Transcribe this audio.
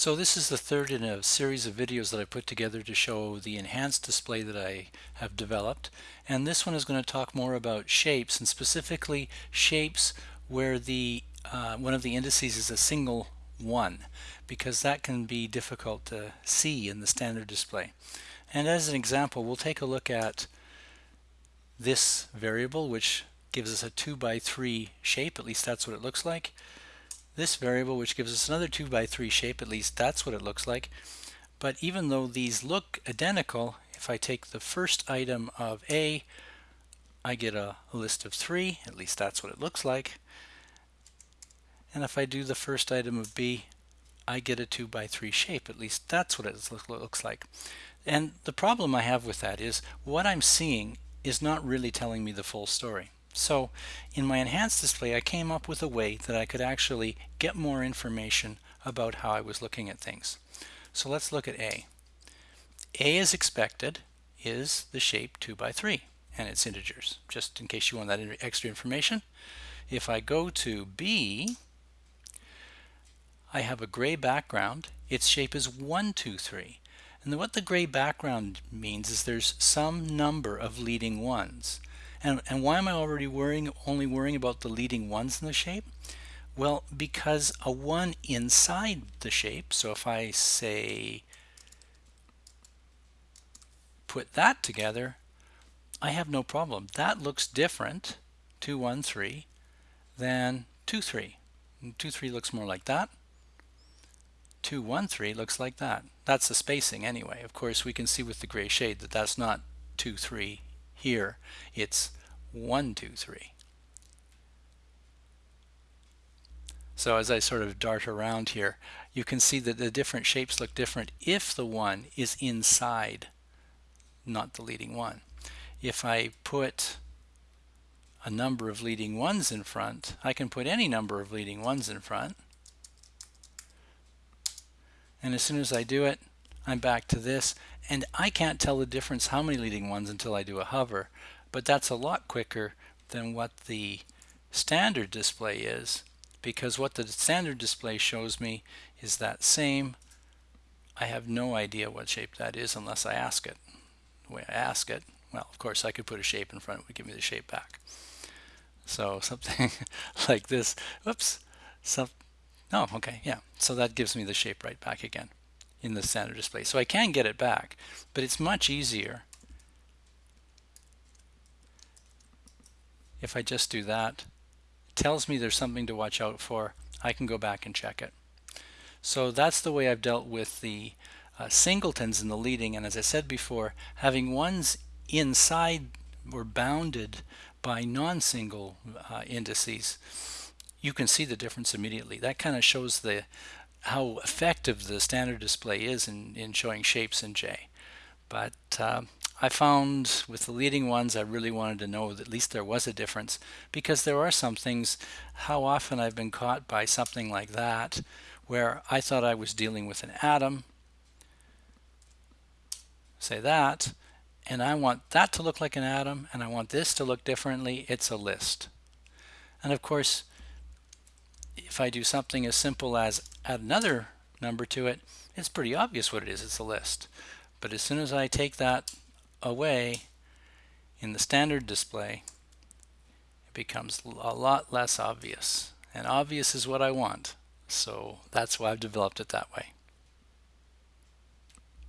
So this is the third in a series of videos that I put together to show the enhanced display that I have developed and this one is going to talk more about shapes and specifically shapes where the uh, one of the indices is a single one because that can be difficult to see in the standard display. And as an example we'll take a look at this variable which gives us a 2 by 3 shape, at least that's what it looks like this variable which gives us another 2 by 3 shape, at least that's what it looks like. But even though these look identical, if I take the first item of A, I get a, a list of 3, at least that's what it looks like. And if I do the first item of B, I get a 2 by 3 shape, at least that's what it looks like. And the problem I have with that is what I'm seeing is not really telling me the full story. So in my enhanced display I came up with a way that I could actually get more information about how I was looking at things. So let's look at A. A as expected is the shape 2 by 3 and its integers just in case you want that extra information. If I go to B I have a gray background its shape is 1 2 3 and what the gray background means is there's some number of leading ones and, and why am I already worrying, only worrying about the leading ones in the shape? Well, because a 1 inside the shape, so if I say put that together, I have no problem. That looks different, 2, 1, 3, than 2, 3. 2, 3 looks more like that. 2, 1, 3 looks like that. That's the spacing anyway. Of course, we can see with the gray shade that that's not 2, 3 here it's 1, 2, 3. So as I sort of dart around here, you can see that the different shapes look different if the 1 is inside, not the leading 1. If I put a number of leading ones in front, I can put any number of leading ones in front. And as soon as I do it, I'm back to this and I can't tell the difference how many leading ones until I do a hover but that's a lot quicker than what the standard display is because what the standard display shows me is that same. I have no idea what shape that is unless I ask it. The way I ask it well of course I could put a shape in front it would give me the shape back. So something like this. Oops. Some oh okay yeah. So that gives me the shape right back again in the standard display. So I can get it back, but it's much easier if I just do that. It tells me there's something to watch out for. I can go back and check it. So that's the way I've dealt with the uh, singletons in the leading and as I said before having ones inside or bounded by non-single uh, indices you can see the difference immediately. That kind of shows the how effective the standard display is in, in showing shapes in J. But uh, I found with the leading ones I really wanted to know that at least there was a difference because there are some things how often I've been caught by something like that where I thought I was dealing with an atom say that and I want that to look like an atom and I want this to look differently it's a list and of course if I do something as simple as add another number to it, it's pretty obvious what it is. It's a list. But as soon as I take that away in the standard display, it becomes a lot less obvious. And obvious is what I want. So that's why I've developed it that way.